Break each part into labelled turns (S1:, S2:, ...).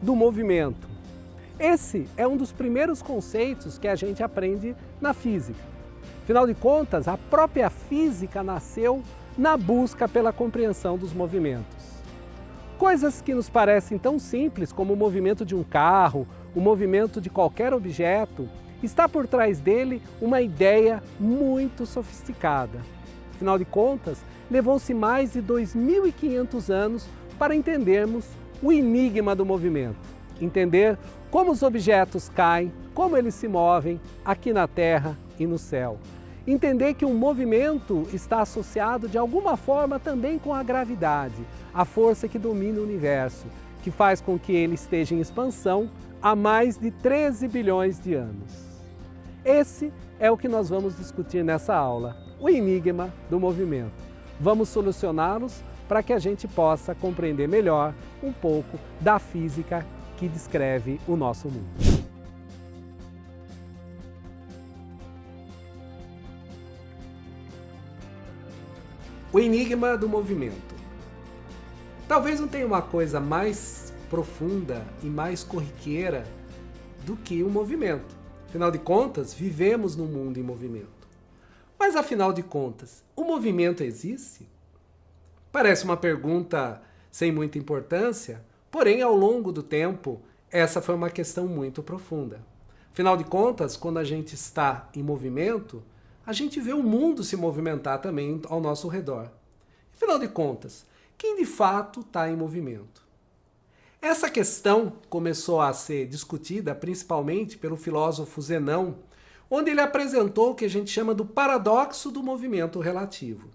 S1: do movimento. Esse é um dos primeiros conceitos que a gente aprende na física. Afinal de contas, a própria física nasceu na busca pela compreensão dos movimentos. Coisas que nos parecem tão simples como o movimento de um carro, o movimento de qualquer objeto, está por trás dele uma ideia muito sofisticada. Afinal de contas, levou-se mais de 2.500 anos para entendermos o enigma do movimento. Entender como os objetos caem, como eles se movem aqui na Terra e no céu. Entender que o movimento está associado de alguma forma também com a gravidade, a força que domina o universo, que faz com que ele esteja em expansão há mais de 13 bilhões de anos. Esse é o que nós vamos discutir nessa aula, o enigma do movimento. Vamos solucioná-los para que a gente possa compreender melhor um pouco da física que descreve o nosso mundo. O enigma do movimento. Talvez não tenha uma coisa mais profunda e mais corriqueira do que o movimento. Afinal de contas, vivemos num mundo em movimento. Mas afinal de contas, o movimento existe? Parece uma pergunta sem muita importância, porém, ao longo do tempo, essa foi uma questão muito profunda. Afinal de contas, quando a gente está em movimento, a gente vê o mundo se movimentar também ao nosso redor. Afinal de contas, quem de fato está em movimento? Essa questão começou a ser discutida principalmente pelo filósofo Zenão, onde ele apresentou o que a gente chama do paradoxo do movimento relativo.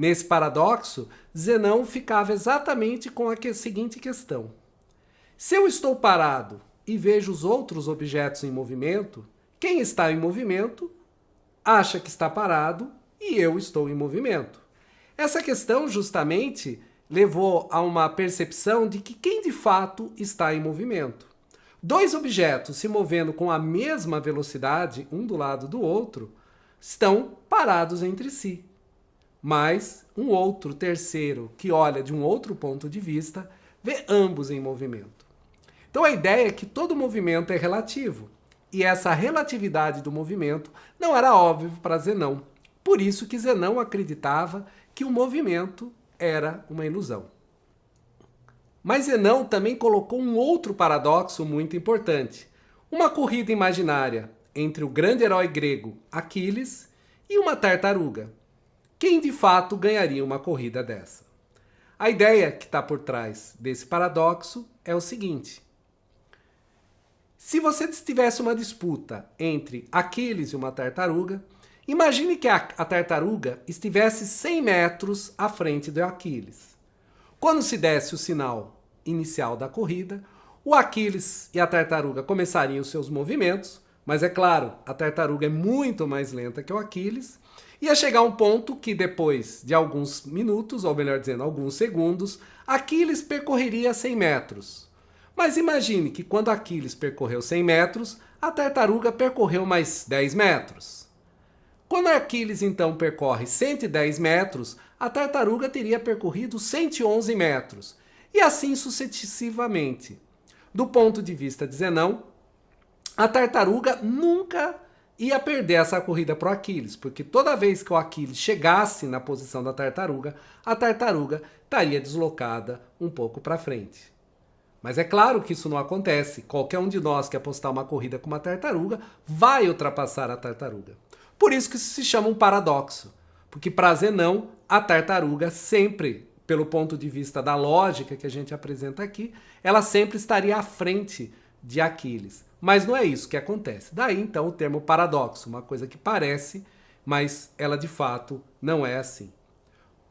S1: Nesse paradoxo, Zenão ficava exatamente com a seguinte questão. Se eu estou parado e vejo os outros objetos em movimento, quem está em movimento acha que está parado e eu estou em movimento. Essa questão justamente levou a uma percepção de que quem de fato está em movimento. Dois objetos se movendo com a mesma velocidade, um do lado do outro, estão parados entre si. Mas um outro terceiro que olha de um outro ponto de vista vê ambos em movimento. Então a ideia é que todo movimento é relativo. E essa relatividade do movimento não era óbvio para Zenão. Por isso que Zenão acreditava que o movimento era uma ilusão. Mas Zenão também colocou um outro paradoxo muito importante. Uma corrida imaginária entre o grande herói grego Aquiles e uma tartaruga. Quem de fato ganharia uma corrida dessa? A ideia que está por trás desse paradoxo é o seguinte. Se você tivesse uma disputa entre Aquiles e uma tartaruga, Imagine que a, a tartaruga estivesse 100 metros à frente do Aquiles. Quando se desse o sinal inicial da corrida, o Aquiles e a tartaruga começariam seus movimentos, mas é claro, a tartaruga é muito mais lenta que o Aquiles, ia chegar um ponto que depois de alguns minutos, ou melhor dizendo, alguns segundos, Aquiles percorreria 100 metros. Mas imagine que quando Aquiles percorreu 100 metros, a tartaruga percorreu mais 10 metros. Quando Aquiles então percorre 110 metros, a tartaruga teria percorrido 111 metros, e assim sucessivamente. Do ponto de vista de Zenão, a tartaruga nunca ia perder essa corrida para o Aquiles, porque toda vez que o Aquiles chegasse na posição da tartaruga, a tartaruga estaria deslocada um pouco para frente. Mas é claro que isso não acontece. Qualquer um de nós que apostar uma corrida com uma tartaruga vai ultrapassar a tartaruga. Por isso que isso se chama um paradoxo. Porque para Zenão, a tartaruga sempre, pelo ponto de vista da lógica que a gente apresenta aqui, ela sempre estaria à frente de Aquiles. Mas não é isso que acontece. Daí então o termo paradoxo, uma coisa que parece, mas ela de fato não é assim.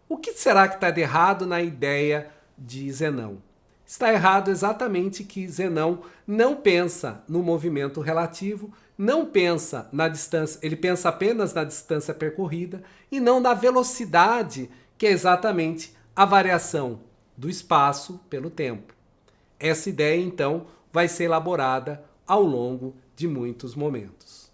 S1: O que será que está de errado na ideia de Zenão? Está errado exatamente que Zenão não pensa no movimento relativo, não pensa na distância, ele pensa apenas na distância percorrida e não na velocidade, que é exatamente a variação do espaço pelo tempo. Essa ideia, então, vai ser elaborada ao longo de muitos momentos.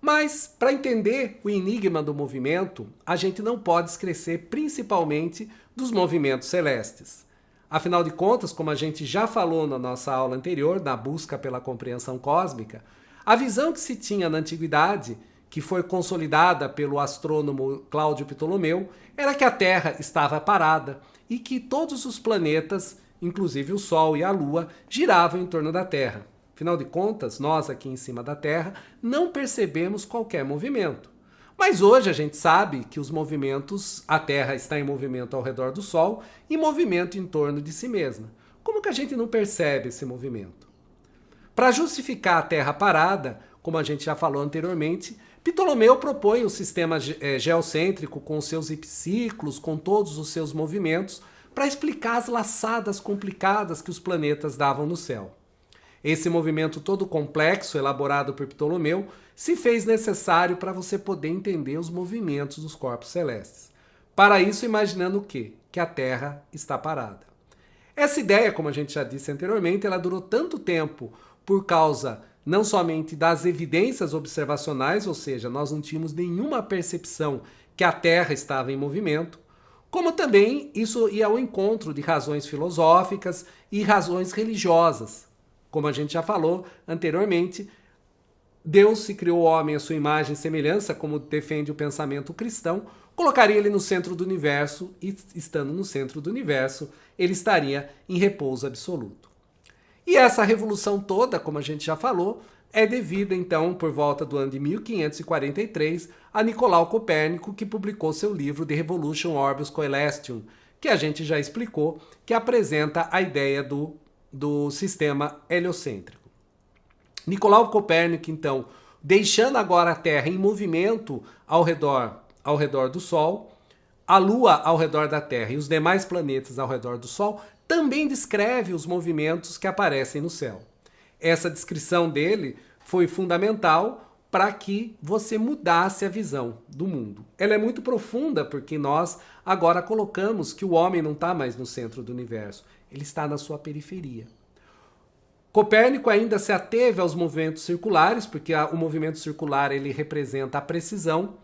S1: Mas, para entender o enigma do movimento, a gente não pode esquecer principalmente dos movimentos celestes. Afinal de contas, como a gente já falou na nossa aula anterior, na busca pela compreensão cósmica, a visão que se tinha na antiguidade, que foi consolidada pelo astrônomo Cláudio Ptolomeu, era que a Terra estava parada e que todos os planetas, inclusive o Sol e a Lua, giravam em torno da Terra. Afinal de contas, nós aqui em cima da Terra não percebemos qualquer movimento. Mas hoje a gente sabe que os movimentos, a Terra está em movimento ao redor do Sol e movimento em torno de si mesma. Como que a gente não percebe esse movimento? Para justificar a Terra parada, como a gente já falou anteriormente, Ptolomeu propõe o sistema eh, geocêntrico com seus epiciclos, com todos os seus movimentos, para explicar as laçadas complicadas que os planetas davam no céu. Esse movimento todo complexo, elaborado por Ptolomeu, se fez necessário para você poder entender os movimentos dos corpos celestes. Para isso, imaginando o quê? Que a Terra está parada. Essa ideia, como a gente já disse anteriormente, ela durou tanto tempo por causa não somente das evidências observacionais, ou seja, nós não tínhamos nenhuma percepção que a Terra estava em movimento, como também isso ia ao encontro de razões filosóficas e razões religiosas. Como a gente já falou anteriormente, Deus se criou o homem à sua imagem e semelhança, como defende o pensamento cristão, colocaria ele no centro do universo e, estando no centro do universo, ele estaria em repouso absoluto. E essa revolução toda, como a gente já falou, é devida então, por volta do ano de 1543, a Nicolau Copérnico, que publicou seu livro The Revolution Orbis Coelestium, que a gente já explicou, que apresenta a ideia do, do sistema heliocêntrico. Nicolau Copérnico, então, deixando agora a Terra em movimento ao redor, ao redor do Sol, a Lua ao redor da Terra e os demais planetas ao redor do Sol, também descreve os movimentos que aparecem no céu. Essa descrição dele foi fundamental para que você mudasse a visão do mundo. Ela é muito profunda porque nós agora colocamos que o homem não está mais no centro do universo, ele está na sua periferia. Copérnico ainda se ateve aos movimentos circulares, porque o movimento circular ele representa a precisão,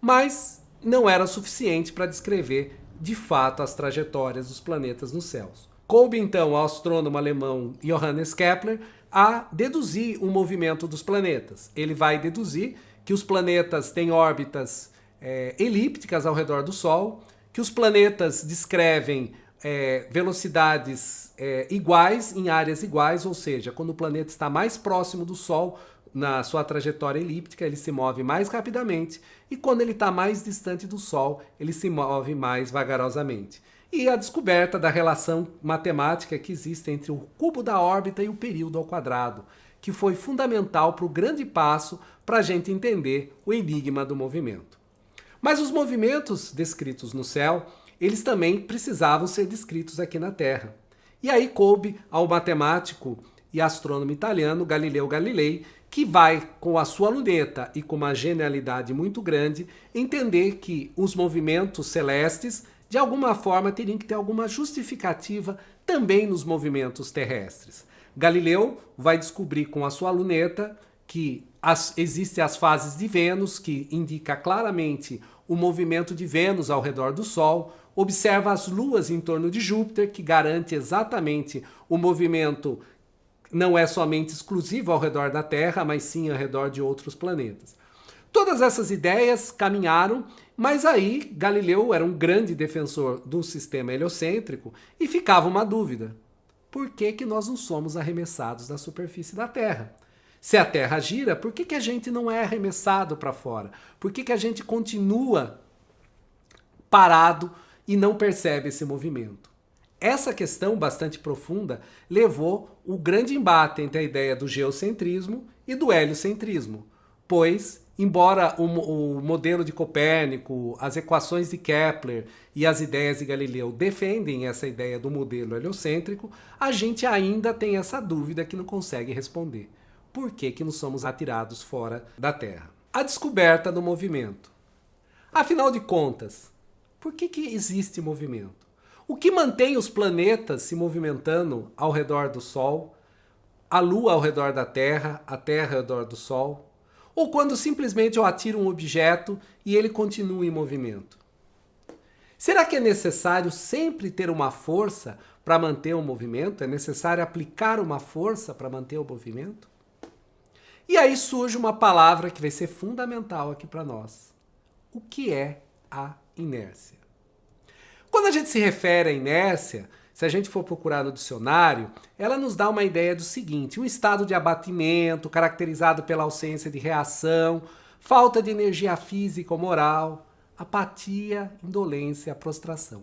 S1: mas não era suficiente para descrever de fato as trajetórias dos planetas nos céus. Coube então ao astrônomo alemão Johannes Kepler a deduzir o movimento dos planetas. Ele vai deduzir que os planetas têm órbitas é, elípticas ao redor do Sol, que os planetas descrevem é, velocidades é, iguais em áreas iguais, ou seja, quando o planeta está mais próximo do Sol, na sua trajetória elíptica, ele se move mais rapidamente, e quando ele está mais distante do Sol, ele se move mais vagarosamente. E a descoberta da relação matemática que existe entre o cubo da órbita e o período ao quadrado, que foi fundamental para o grande passo para a gente entender o enigma do movimento. Mas os movimentos descritos no céu eles também precisavam ser descritos aqui na Terra. E aí coube ao matemático e astrônomo italiano Galileu Galilei, que vai, com a sua luneta e com uma genialidade muito grande, entender que os movimentos celestes, de alguma forma, teriam que ter alguma justificativa também nos movimentos terrestres. Galileu vai descobrir com a sua luneta que as, existem as fases de Vênus, que indica claramente o movimento de Vênus ao redor do Sol, observa as luas em torno de Júpiter, que garante exatamente o movimento não é somente exclusivo ao redor da Terra, mas sim ao redor de outros planetas. Todas essas ideias caminharam, mas aí Galileu era um grande defensor do sistema heliocêntrico e ficava uma dúvida. Por que, que nós não somos arremessados da superfície da Terra? Se a Terra gira, por que, que a gente não é arremessado para fora? Por que, que a gente continua parado e não percebe esse movimento. Essa questão bastante profunda levou o grande embate entre a ideia do geocentrismo e do heliocentrismo, pois, embora o, o modelo de Copérnico, as equações de Kepler e as ideias de Galileu defendem essa ideia do modelo heliocêntrico, a gente ainda tem essa dúvida que não consegue responder. Por que, que não somos atirados fora da Terra? A descoberta do movimento. Afinal de contas, por que, que existe movimento? O que mantém os planetas se movimentando ao redor do Sol, a Lua ao redor da Terra, a Terra ao redor do Sol? Ou quando simplesmente eu atiro um objeto e ele continua em movimento? Será que é necessário sempre ter uma força para manter o movimento? É necessário aplicar uma força para manter o movimento? E aí surge uma palavra que vai ser fundamental aqui para nós. O que é a inércia? Quando a gente se refere à inércia, se a gente for procurar no dicionário, ela nos dá uma ideia do seguinte: um estado de abatimento caracterizado pela ausência de reação, falta de energia física ou moral, apatia, indolência, prostração.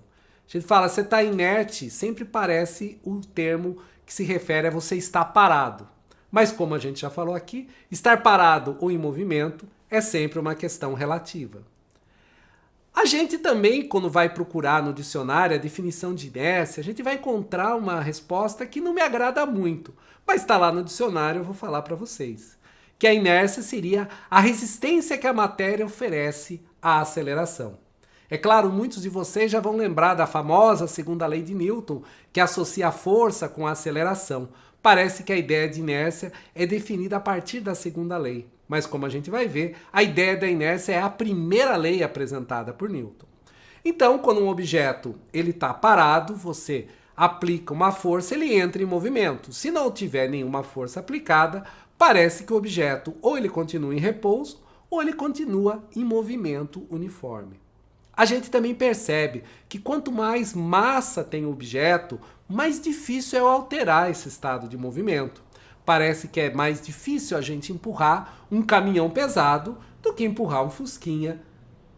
S1: A gente fala, você está inerte, sempre parece o termo que se refere a você estar parado. Mas como a gente já falou aqui, estar parado ou em movimento é sempre uma questão relativa. A gente também, quando vai procurar no dicionário a definição de inércia, a gente vai encontrar uma resposta que não me agrada muito, mas está lá no dicionário, eu vou falar para vocês. Que a inércia seria a resistência que a matéria oferece à aceleração. É claro, muitos de vocês já vão lembrar da famosa segunda lei de Newton, que associa a força com a aceleração. Parece que a ideia de inércia é definida a partir da segunda lei. Mas como a gente vai ver, a ideia da inércia é a primeira lei apresentada por Newton. Então, quando um objeto ele está parado, você aplica uma força, ele entra em movimento. Se não tiver nenhuma força aplicada, parece que o objeto ou ele continua em repouso ou ele continua em movimento uniforme. A gente também percebe que quanto mais massa tem o objeto, mais difícil é alterar esse estado de movimento. Parece que é mais difícil a gente empurrar um caminhão pesado do que empurrar um fusquinha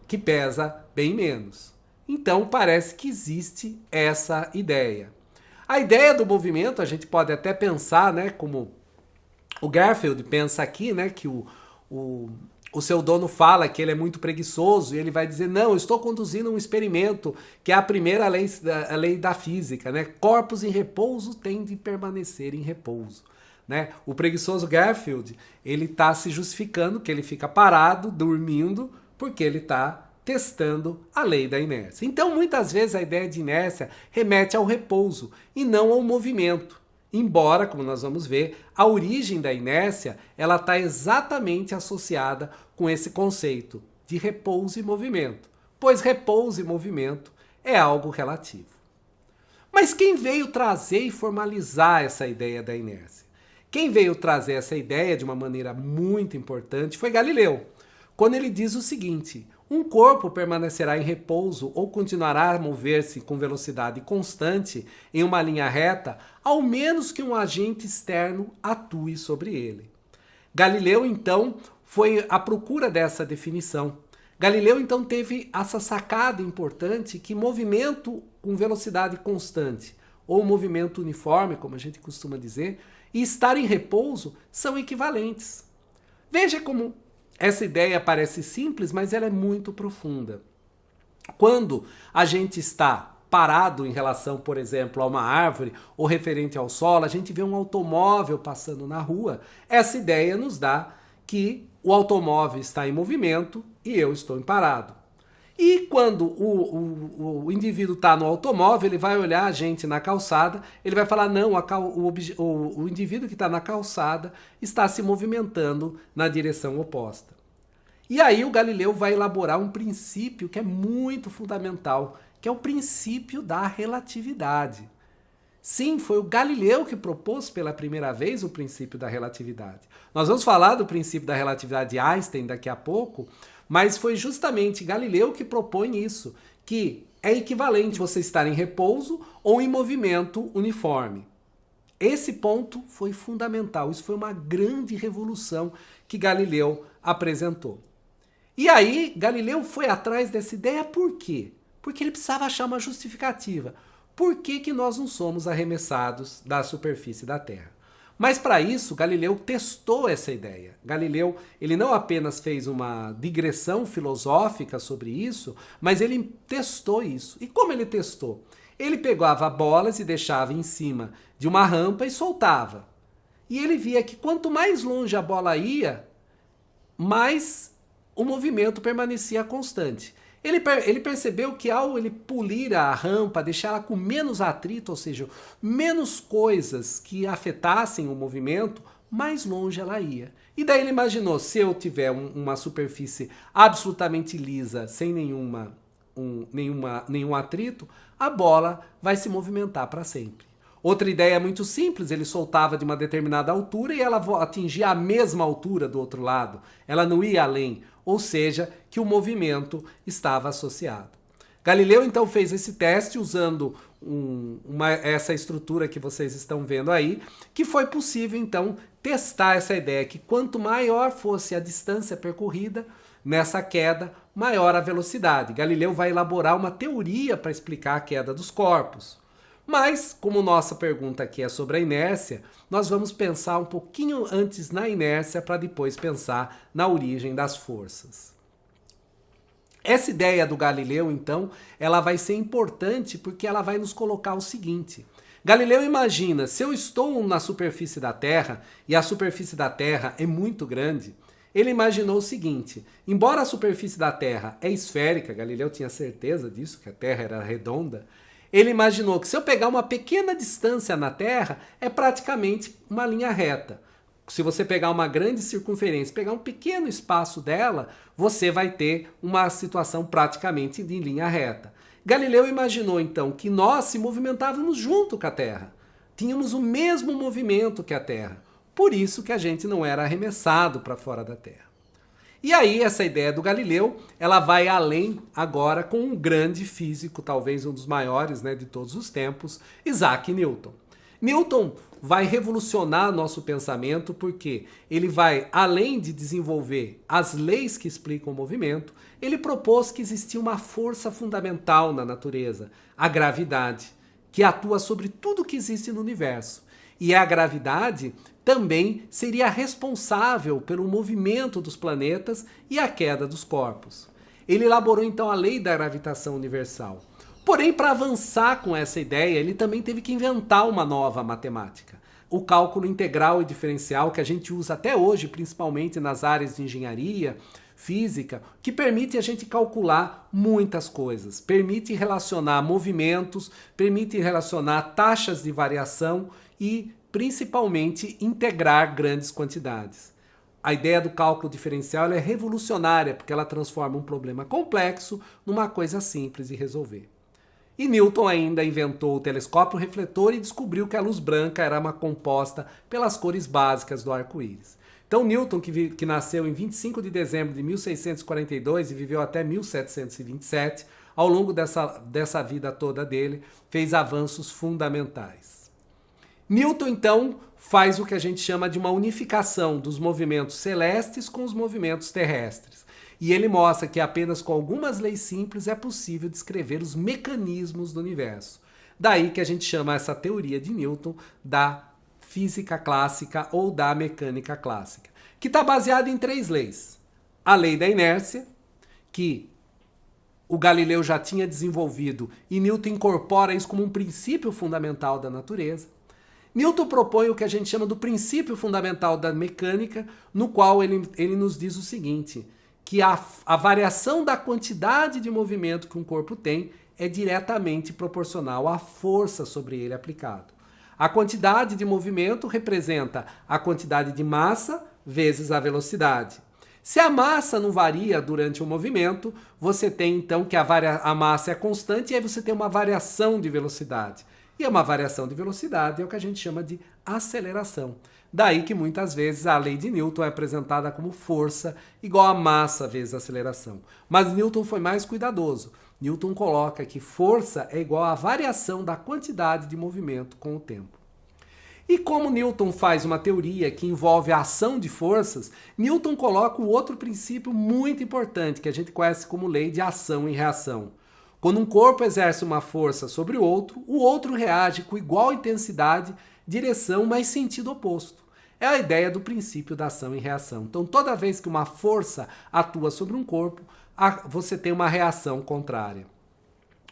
S1: que pesa bem menos. Então parece que existe essa ideia. A ideia do movimento a gente pode até pensar, né, como o Garfield pensa aqui, né, que o, o, o seu dono fala que ele é muito preguiçoso e ele vai dizer: Não, estou conduzindo um experimento, que é a primeira lei da, a lei da física, né? Corpos em repouso têm de permanecer em repouso. Né? O preguiçoso Garfield ele está se justificando que ele fica parado, dormindo, porque ele está testando a lei da inércia. Então, muitas vezes a ideia de inércia remete ao repouso e não ao movimento. Embora, como nós vamos ver, a origem da inércia ela está exatamente associada com esse conceito de repouso e movimento, pois repouso e movimento é algo relativo. Mas quem veio trazer e formalizar essa ideia da inércia? Quem veio trazer essa ideia de uma maneira muito importante foi Galileu, quando ele diz o seguinte: um corpo permanecerá em repouso ou continuará a mover-se com velocidade constante em uma linha reta, ao menos que um agente externo atue sobre ele. Galileu, então, foi à procura dessa definição. Galileu, então, teve essa sacada importante que movimento com velocidade constante, ou movimento uniforme, como a gente costuma dizer, e estar em repouso são equivalentes. Veja como essa ideia parece simples, mas ela é muito profunda. Quando a gente está parado em relação, por exemplo, a uma árvore ou referente ao solo, a gente vê um automóvel passando na rua, essa ideia nos dá que o automóvel está em movimento e eu estou em parado. E quando o, o, o indivíduo está no automóvel, ele vai olhar a gente na calçada, ele vai falar: não, cal, o, o, indivíduo que está na calçada está se movimentando na direção oposta. E aí o Galileu vai elaborar um princípio que é muito fundamental, que é o princípio da relatividade. Sim, foi o Galileu que propôs pela primeira vez o princípio da relatividade. Nós vamos falar do princípio da relatividade de Einstein daqui a pouco, mas foi justamente Galileu que propõe isso, que é equivalente você estar em repouso ou em movimento uniforme. Esse ponto foi fundamental, isso foi uma grande revolução que Galileu apresentou. E aí, Galileu foi atrás dessa ideia por quê? Porque ele precisava achar uma justificativa. Por que, que nós não somos arremessados da superfície da Terra? Mas para isso, Galileu testou essa ideia. Galileu, ele não apenas fez uma digressão filosófica sobre isso, mas ele testou isso. E como ele testou? Ele pegava bolas e deixava em cima de uma rampa e soltava. E ele via que quanto mais longe a bola ia, mais o movimento permanecia constante. Ele, ele percebeu que ao ele polir a rampa, deixar ela com menos atrito, ou seja, menos coisas que afetassem o movimento, mais longe ela ia. E daí ele imaginou, se eu tiver um, uma superfície absolutamente lisa, sem nenhuma um, nenhuma, nenhum atrito, a bola vai se movimentar para sempre. Outra ideia muito simples, ele soltava de uma determinada altura e ela atingia a mesma altura do outro lado. Ela não ia além, ou seja, que o movimento estava associado. Galileu então fez esse teste usando um, uma, essa estrutura que vocês estão vendo aí, que foi possível então testar essa ideia que quanto maior fosse a distância percorrida nessa queda, maior a velocidade. Galileu vai elaborar uma teoria para explicar a queda dos corpos. Mas, como nossa pergunta aqui é sobre a inércia, nós vamos pensar um pouquinho antes na inércia para depois pensar na origem das forças. Essa ideia do Galileu, então, ela vai ser importante porque ela vai nos colocar o seguinte. Galileu imagina, se eu estou na superfície da Terra e a superfície da Terra é muito grande, ele imaginou o seguinte: embora a superfície da Terra é esférica, Galileu tinha certeza disso, que a Terra era redonda, ele imaginou que se eu pegar uma pequena distância na Terra, é praticamente uma linha reta se você pegar uma grande circunferência, pegar um pequeno espaço dela, você vai ter uma situação praticamente em linha reta. Galileu imaginou então que nós se movimentávamos junto com a Terra. Tínhamos o mesmo movimento que a Terra. Por isso que a gente não era arremessado para fora da Terra. E aí essa ideia do Galileu, ela vai além agora com um grande físico, talvez um dos maiores né, de todos os tempos, Isaac Newton. Newton vai revolucionar nosso pensamento porque ele vai, além de desenvolver as leis que explicam o movimento, ele propôs que existia uma força fundamental na natureza, a gravidade, que atua sobre tudo que existe no universo. E a gravidade também seria responsável pelo movimento dos planetas e a queda dos corpos. Ele elaborou então a lei da gravitação universal. Porém, para avançar com essa ideia, ele também teve que inventar uma nova matemática. O cálculo integral e diferencial que a gente usa até hoje, principalmente nas áreas de engenharia, física, que permite a gente calcular muitas coisas. Permite relacionar movimentos, permite relacionar taxas de variação e, principalmente, integrar grandes quantidades. A ideia do cálculo diferencial é revolucionária porque ela transforma um problema complexo numa coisa simples de resolver. E Newton ainda inventou o telescópio refletor e descobriu que a luz branca era uma composta pelas cores básicas do arco-íris. Então Newton, que, que nasceu em 25 de dezembro de 1642 e viveu até 1727, ao longo dessa, dessa vida toda dele, fez avanços fundamentais. Newton, então, faz o que a gente chama de uma unificação dos movimentos celestes com os movimentos terrestres. E ele mostra que apenas com algumas leis simples é possível descrever os mecanismos do universo. Daí que a gente chama essa teoria de Newton da física clássica ou da mecânica clássica, que está baseada em três leis. A lei da inércia, que o Galileu já tinha desenvolvido e Newton incorpora isso como um princípio fundamental da natureza. Newton propõe o que a gente chama do princípio fundamental da mecânica, no qual ele, ele nos diz o seguinte: que a, a variação da quantidade de movimento que um corpo tem é diretamente proporcional à força sobre ele aplicado. A quantidade de movimento representa a quantidade de massa vezes a velocidade. Se a massa não varia durante o movimento, você tem então que a, a massa é constante e aí você tem uma variação de velocidade. E uma variação de velocidade é o que a gente chama de aceleração. Daí que muitas vezes a lei de Newton é apresentada como força igual a massa vezes aceleração. Mas Newton foi mais cuidadoso. Newton coloca que força é igual à variação da quantidade de movimento com o tempo. E como Newton faz uma teoria que envolve a ação de forças, Newton coloca um outro princípio muito importante que a gente conhece como lei de ação e reação. Quando um corpo exerce uma força sobre o outro, o outro reage com igual intensidade, direção, mas sentido oposto. É a ideia do princípio da ação e reação. Então, toda vez que uma força atua sobre um corpo, você tem uma reação contrária.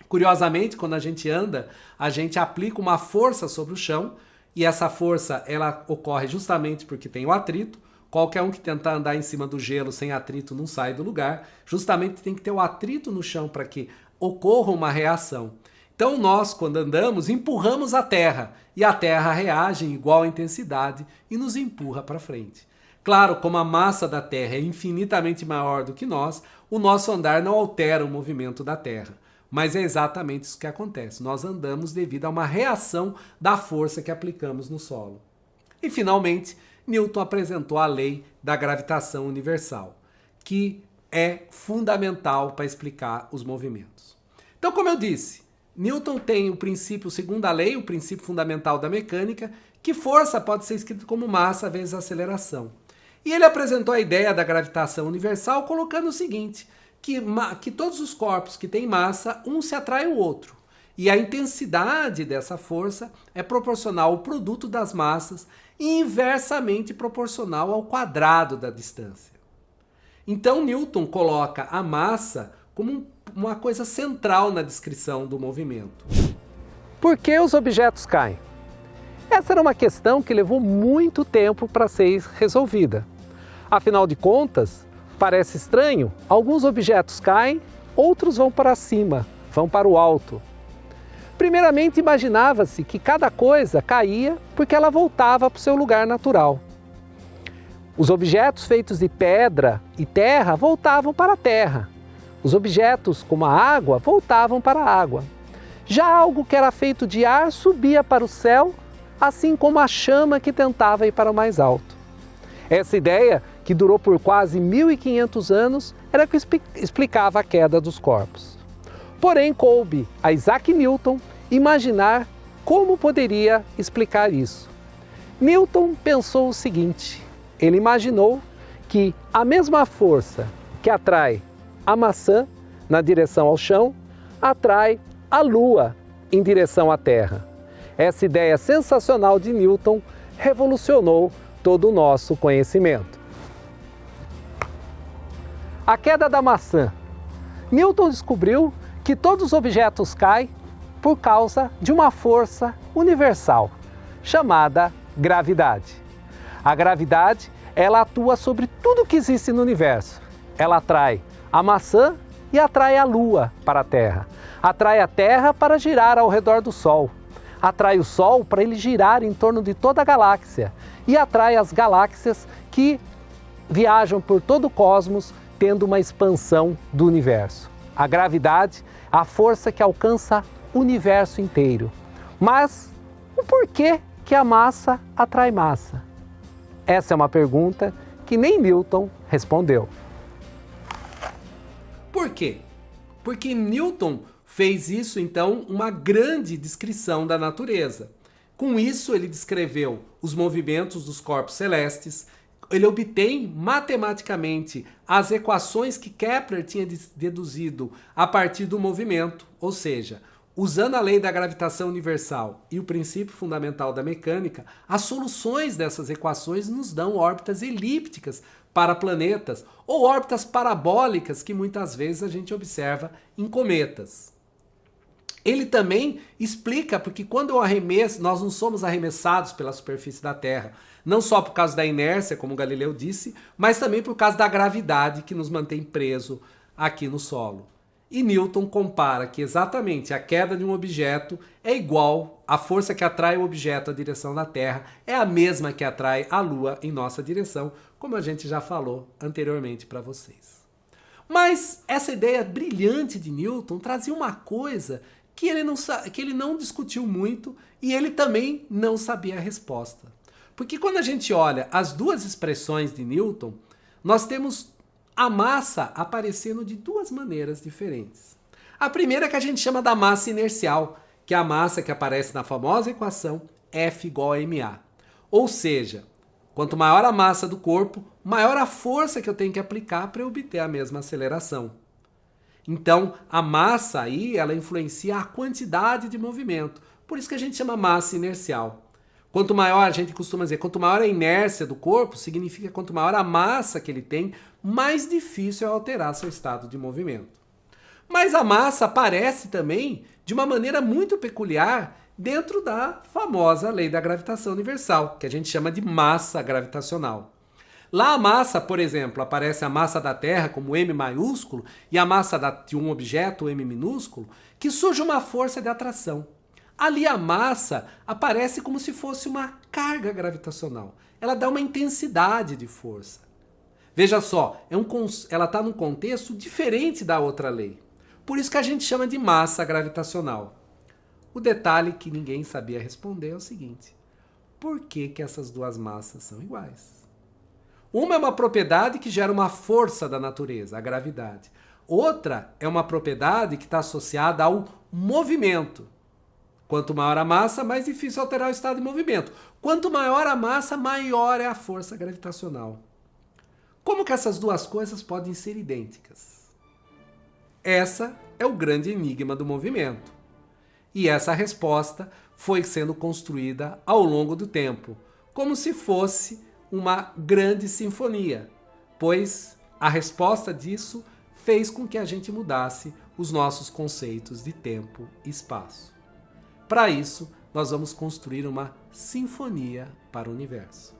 S1: Curiosamente, quando a gente anda, a gente aplica uma força sobre o chão e essa força ela ocorre justamente porque tem o atrito. Qualquer um que tentar andar em cima do gelo sem atrito não sai do lugar. Justamente tem que ter o atrito no chão para que ocorra uma reação. Então nós, quando andamos, empurramos a terra e a terra reage em igual intensidade e nos empurra para frente. Claro, como a massa da Terra é infinitamente maior do que nós, o nosso andar não altera o movimento da Terra. Mas é exatamente isso que acontece. Nós andamos devido a uma reação da força que aplicamos no solo. E finalmente, Newton apresentou a lei da gravitação universal, que é fundamental para explicar os movimentos. Então, como eu disse, Newton tem o princípio, segundo a lei, o princípio fundamental da mecânica, que força pode ser escrito como massa vezes aceleração. E ele apresentou a ideia da gravitação universal colocando o seguinte, que, que todos os corpos que têm massa, um se atrai ao outro. E a intensidade dessa força é proporcional ao produto das massas e inversamente proporcional ao quadrado da distância. Então Newton coloca a massa como uma coisa central na descrição do movimento.
S2: Por que os objetos caem? Essa era uma questão que levou muito tempo para ser resolvida. Afinal de contas, parece estranho, alguns objetos caem, outros vão para cima, vão para o alto. Primeiramente, imaginava-se que cada coisa caía porque ela voltava para o seu lugar natural. Os objetos feitos de pedra e terra voltavam para a terra. Os objetos, como a água, voltavam para a água. Já algo que era feito de ar subia para o céu, assim como a chama que tentava ir para o mais alto. Essa ideia que durou por quase 1500 anos, era que explicava a queda dos corpos. Porém, coube a Isaac Newton imaginar como poderia explicar isso. Newton pensou o seguinte: ele imaginou que a mesma força que atrai a maçã na direção ao chão atrai a lua em direção à Terra. Essa ideia sensacional de Newton revolucionou todo o nosso conhecimento. A queda da maçã. Newton descobriu que todos os objetos caem por causa de uma força universal, chamada gravidade. A gravidade, ela atua sobre tudo que existe no universo. Ela atrai a maçã e atrai a Lua para a Terra. Atrai a Terra para girar ao redor do Sol. Atrai o Sol para ele girar em torno de toda a galáxia. E atrai as galáxias que viajam por todo o cosmos tendo uma expansão do universo. A gravidade, a força que alcança o universo inteiro. Mas o porquê que a massa atrai massa? Essa é uma pergunta que nem Newton respondeu.
S1: Por quê? Porque Newton fez isso então uma grande descrição da natureza. Com isso, ele descreveu os movimentos dos corpos celestes, ele obtém matematicamente as equações que Kepler tinha deduzido a partir do movimento, ou seja, usando a lei da gravitação universal e o princípio fundamental da mecânica, as soluções dessas equações nos dão órbitas elípticas para planetas ou órbitas parabólicas que muitas vezes a gente observa em cometas. Ele também explica porque quando eu arremesso, nós não somos arremessados pela superfície da Terra, não só por causa da inércia, como Galileu disse, mas também por causa da gravidade que nos mantém preso aqui no solo. E Newton compara que exatamente a queda de um objeto é igual à força que atrai o objeto à direção da Terra, é a mesma que atrai a Lua em nossa direção, como a gente já falou anteriormente para vocês. Mas essa ideia brilhante de Newton trazia uma coisa que ele não, que ele não discutiu muito e ele também não sabia a resposta. Porque quando a gente olha as duas expressões de Newton, nós temos a massa aparecendo de duas maneiras diferentes. A primeira é que a gente chama da massa inercial, que é a massa que aparece na famosa equação F igual a ma. Ou seja, quanto maior a massa do corpo, maior a força que eu tenho que aplicar para obter a mesma aceleração. Então, a massa aí, ela influencia a quantidade de movimento. Por isso que a gente chama massa inercial. Quanto maior, a gente costuma dizer, quanto maior a inércia do corpo, significa quanto maior a massa que ele tem, mais difícil é alterar seu estado de movimento. Mas a massa aparece também de uma maneira muito peculiar dentro da famosa lei da gravitação universal, que a gente chama de massa gravitacional. Lá a massa, por exemplo, aparece a massa da Terra como M maiúsculo e a massa de um objeto, M minúsculo, que surge uma força de atração. Ali a massa aparece como se fosse uma carga gravitacional. Ela dá uma intensidade de força. Veja só, é um, ela está num contexto diferente da outra lei. Por isso que a gente chama de massa gravitacional. O detalhe que ninguém sabia responder é o seguinte: por que, que essas duas massas são iguais? Uma é uma propriedade que gera uma força da natureza, a gravidade. Outra é uma propriedade que está associada ao movimento. Quanto maior a massa, mais difícil alterar o estado de movimento. Quanto maior a massa, maior é a força gravitacional. Como que essas duas coisas podem ser idênticas? Essa é o grande enigma do movimento. E essa resposta foi sendo construída ao longo do tempo, como se fosse uma grande sinfonia, pois a resposta disso fez com que a gente mudasse os nossos conceitos de tempo e espaço. Para isso, nós vamos construir uma sinfonia para o universo.